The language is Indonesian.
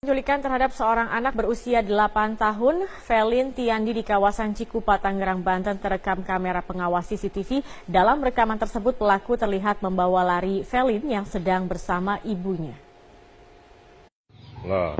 Penculikan terhadap seorang anak berusia 8 tahun, Felin Tiandi di kawasan Cikupa, Tangerang, Banten terekam kamera pengawas CCTV. Dalam rekaman tersebut pelaku terlihat membawa lari Felin yang sedang bersama ibunya. Nah.